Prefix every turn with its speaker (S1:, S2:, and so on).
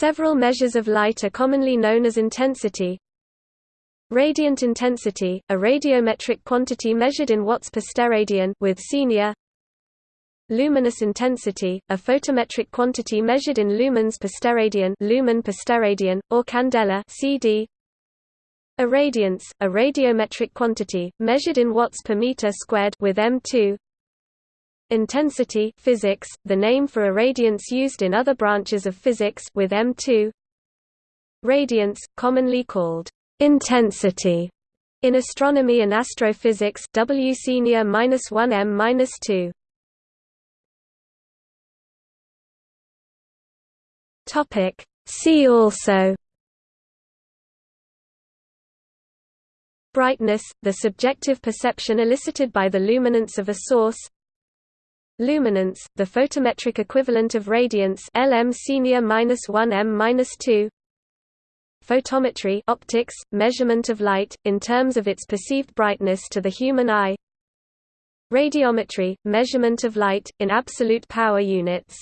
S1: Several measures of light are commonly known as intensity. Radiant intensity, a radiometric quantity measured in watts per steradian with senior. Luminous intensity, a photometric quantity measured in lumens per steradian, lumen per steradian, or candela CD. Irradiance, a radiometric quantity measured in watts per meter squared with M2. Intensity physics, the name for irradiance used in other branches of physics with M2. Radiance, commonly called intensity in astronomy and astrophysics W senior -1 m-2. Topic See also Brightness, the subjective perception elicited by the luminance of a source Luminance, the photometric equivalent of radiance Lm senior -1 m-2 Photometry optics, measurement of light, in terms of its perceived brightness to the human eye. Radiometry, measurement of light, in absolute power units